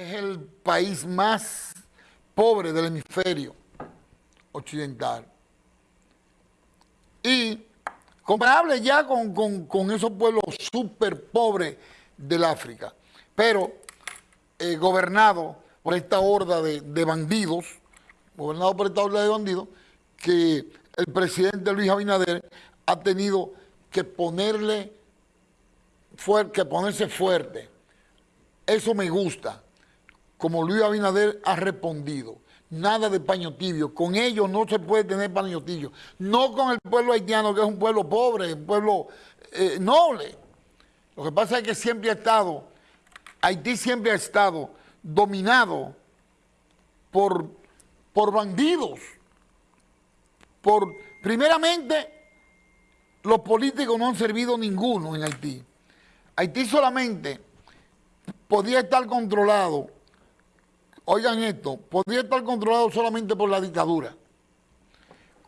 es el país más pobre del hemisferio occidental. Y comparable ya con, esos pueblos súper pobres del África, pero eh, gobernado por esta horda de, bandidos, gobernado por esta horda de bandidos, que el presidente Luis Abinader ha tenido que ponerle que ponerse fuerte. Eso me gusta como Luis Abinader ha respondido. Nada de paño. Con ellos no se puede tener paño. No con el pueblo haitiano, que es un pueblo pobre, un pueblo eh, noble. Lo que pasa es que siempre ha estado, Haití siempre ha estado dominado por, por bandidos. Por, primeramente, los políticos no han servido ninguno en Haití. Haití solamente podía estar controlado Oigan esto, podría estar controlado solamente por la dictadura.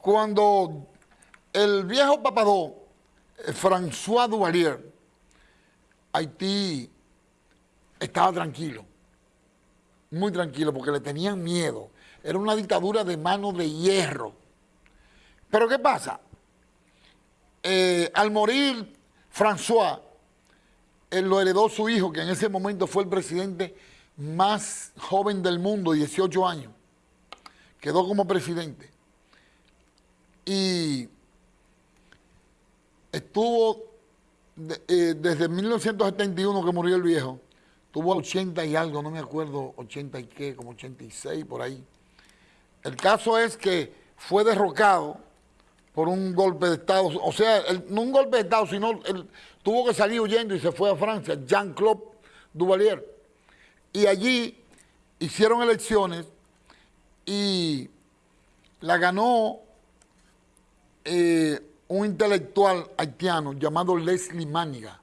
Cuando el viejo papadó, eh, François Duvalier, Haití estaba tranquilo, muy tranquilo, porque le tenían miedo. Era una dictadura de mano de hierro. Pero ¿qué pasa? Eh, al morir François, él lo heredó su hijo, que en ese momento fue el presidente más joven del mundo, 18 años. Quedó como presidente. Y estuvo eh, desde 1971 que murió el viejo. Tuvo 80 y algo, no me acuerdo, 80 y qué, como 86 por ahí. El caso es que fue derrocado por un golpe de Estado, o sea, no un golpe de Estado, sino tuvo que salir huyendo y se fue a Francia, Jean-Claude Duvalier y allí hicieron elecciones y la ganó eh, un intelectual haitiano llamado Leslie Maniga.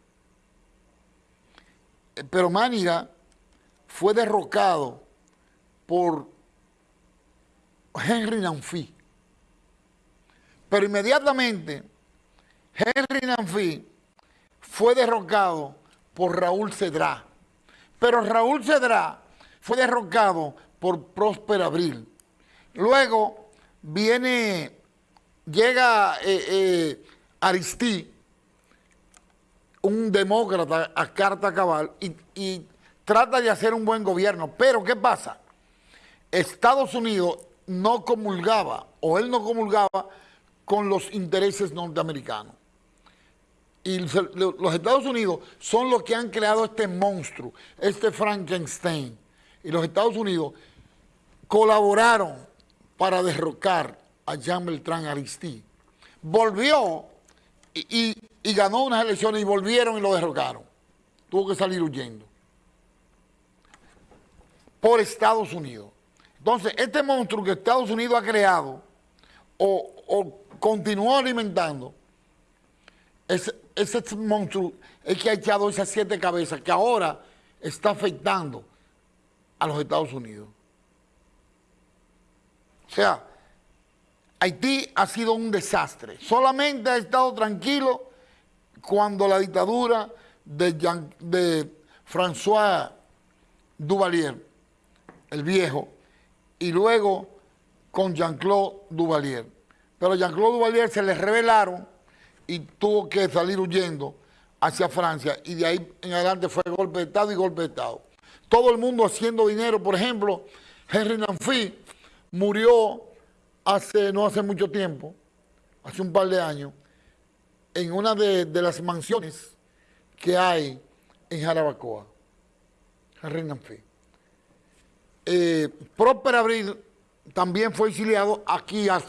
Eh, pero Maniga fue derrocado por Henry Nanfi. Pero inmediatamente Henry Nanfi fue derrocado por Raúl Cedrá. Pero Raúl Cedrá fue derrocado por Próspero Abril. Luego viene, llega eh, eh, Aristí, un demócrata a carta cabal, y, y trata de hacer un buen gobierno. Pero, ¿qué pasa? Estados Unidos no comulgaba, o él no comulgaba, con los intereses norteamericanos y los Estados Unidos son los que han creado este monstruo, este Frankenstein. Y los Estados Unidos colaboraron para derrocar a Jean Beltrán Aristide. Volvió y, ganó unas elecciones y volvieron y lo derrocaron. Tuvo que salir huyendo. Por Estados Unidos. Entonces, este monstruo que Estados Unidos ha creado o, o continuó alimentando, es, ese monstruo es que ha echado esas siete cabezas que ahora está afectando a los Estados Unidos. O sea, Haití ha sido un desastre. Solamente ha estado tranquilo cuando la dictadura de, de François Duvalier, el viejo, y luego con Jean-Claude Duvalier. Pero Jean-Claude Duvalier se le revelaron y tuvo que salir huyendo hacia Francia y de ahí en adelante fue golpe de Estado y golpe de Estado. Todo el mundo haciendo dinero, por ejemplo, Henry Nanfi murió hace no hace mucho tiempo, hace un par de años, en una de, las mansiones que hay en Jarabacoa. Henry Nanfi. Eh, Abril también fue exiliado aquí a,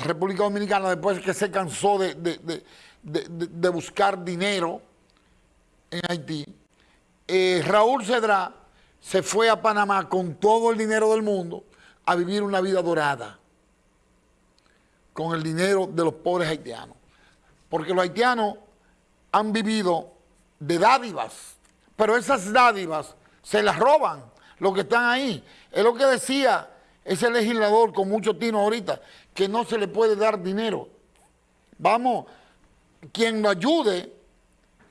República Dominicana después que se cansó de de, buscar dinero en Haití. Eh, Raúl Cedrá se fue a Panamá con todo el dinero del mundo a vivir una vida dorada con el dinero de los pobres haitianos. Porque los haitianos han vivido de dádivas, pero esas dádivas se las roban los que están ahí. Es lo que decía ese legislador con mucho tino ahorita, que no se le puede dar dinero. Vamos, quien lo ayude,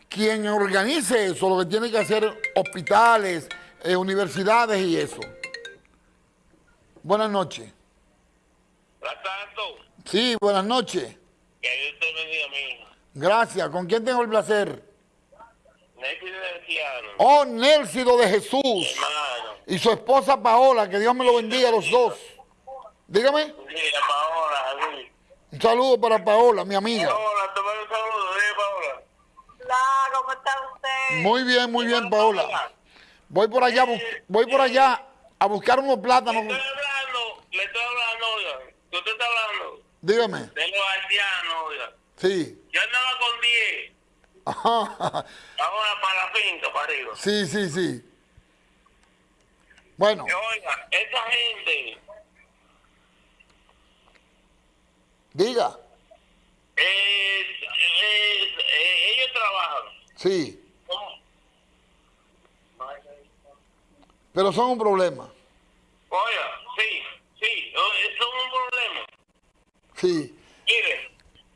quien organice eso, lo que tiene que hacer hospitales, eh, universidades y eso. Buenas noches. tanto. Sí, buenas noches. Que Dios te bendiga. Gracias. ¿Con quién tengo el placer? Nélcido de. Oh, Nélcido de Jesús. Hermano. Y su esposa Paola, que Dios me lo bendiga a los dos. Dígame. Sí, a Paola, sí. Un saludo para Paola, mi amiga te mando un saludo, ¿sí, Paola? Hola, ¿cómo está usted? Muy bien, muy bien, Paola. Voy por allá, voy por allá a buscar unos plátanos. estoy hablando, le estoy hablando, oiga. ¿Qué usted está hablando? Dígame. De los haitianos, oiga. Sí. Yo andaba con 10. Ajá. Ahora para la finca, para arriba. Sí, sí, sí. Bueno, Oiga, esa gente diga. es, es- eh, ellos trabajan. Sí. ¿Cómo? Pero son un problema. Oiga, sí, sí, es un problema. Sí. Mire,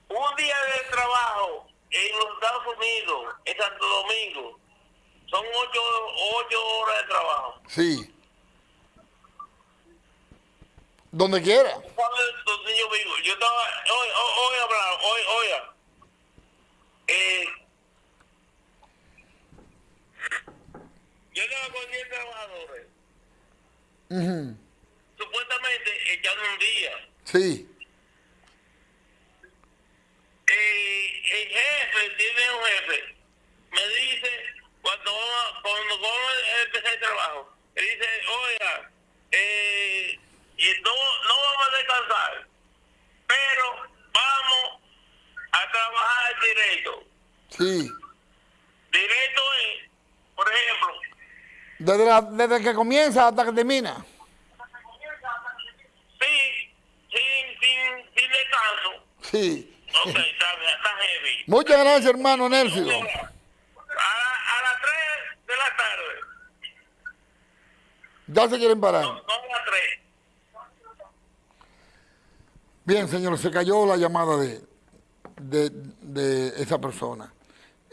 un día de trabajo en los Estados Unidos, en Santo Domingo, son ocho, ocho horas de trabajo. Sí. Donde quiera. ¿Sabes dónde yo estaba, hoy, hoy, hoy hablando, hoy, oiga, eh, yo estaba con 10 trabajadores, Ujú. supuestamente echando un día. Sí. Eh, el jefe tiene un jefe. Me dice, cuando vamos, cuando vamos a empezar el trabajo, me dice, oiga, eh, y no, no vamos a descansar, pero vamos a trabajar directo. Sí. Directo Desde, la- desde que comienza hasta que termina. sí, sin, sin, sin descanso. Sí. Ok, está, está heavy. Muchas gracias, hermano Nélcido. A, la- a las 3 de la tarde, Ya se quieren parar. no, no a las 3. Bien, señor, se cayó la llamada de, de, de esa persona.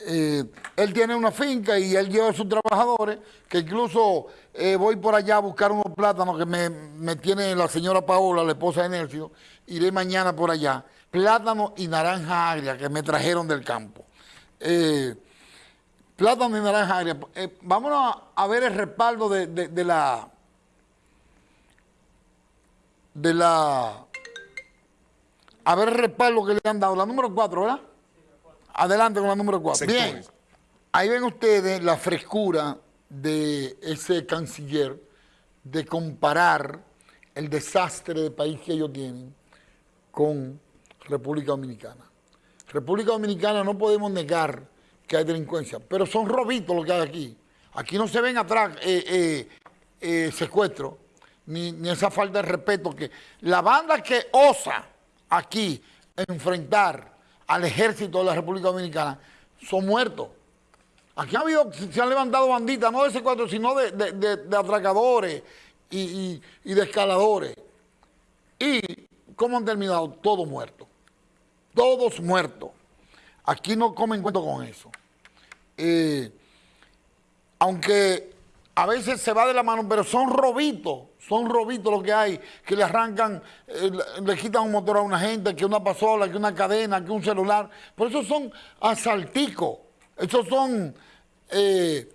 Eh, él tiene una finca y él lleva a sus trabajadores, que incluso eh, voy por allá a buscar unos plátanos que me, tiene la señora Paola, la esposa de Nercio. Iré mañana por allá. Plátano y naranja agria que me trajeron del campo. Eh, plátano y naranja agria. Eh, vámonos a, ver el respaldo de, de- de la... De la a ver el respaldo que le han dado. La número 4, ¿verdad? Adelante con la número 4. Bien. Ahí ven ustedes la frescura de ese canciller de comparar el desastre de país que ellos tienen con República Dominicana. República Dominicana no podemos negar que hay delincuencia, pero son robitos lo que hay aquí. Aquí no se ven atrás eh, eh, eh, secuestros, ni, ni esa falta de respeto que la banda que osa aquí enfrentar al ejército de la República Dominicana son muertos. Aquí ha habido, se han levantado banditas, no de secuestros, sino de, de- atracadores y, y- y de escaladores. ¿Y cómo han terminado? Todos muertos. Todos muertos. Aquí no comen cuento con eso. Eh, aunque a veces se va de la mano, pero son robitos, son robitos lo que hay, que le arrancan, eh, le, quitan un motor a una gente, que una pasola, que una cadena, que un celular. Por eso son asalticos, esos son eh,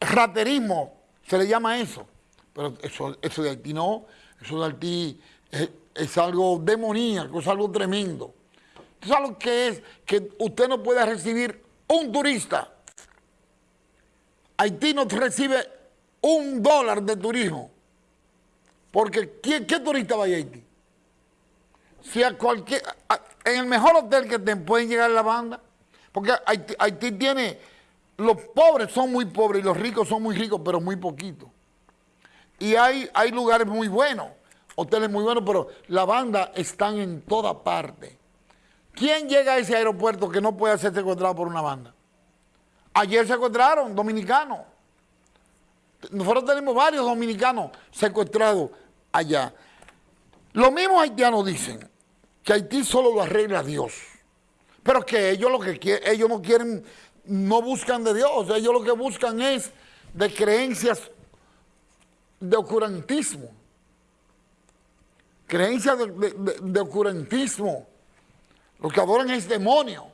raterismo, se le llama eso. Pero eso, eso de Haití no, eso de Haití es, es algo demoníaco, es algo tremendo. ¿Tú sabes lo que es? Que usted no puede recibir un turista. Haití no recibe un dólar de turismo. Porque ¿quién- ¿qué turista va a Haití? Si a cualquier, en el mejor hotel que te pueden llegar la banda, porque Haití, Haití tiene, los pobres son muy pobres y los ricos son muy ricos, pero muy poquitos. Y hay, hay lugares muy buenos, hoteles muy buenos, pero la banda están en toda parte. ¿Quién llega a ese aeropuerto que no puede ser secuestrado por una banda? Ayer secuestraron dominicanos. Nosotros tenemos varios dominicanos secuestrados allá. Los mismos haitianos dicen que Haití solo lo arregla Dios. Pero que ellos lo que quieren, ellos no quieren, no buscan de Dios, ellos lo que buscan es de creencias de ocurantismo. Creencias de, de, ocurantismo. Lo que adoran es demonio.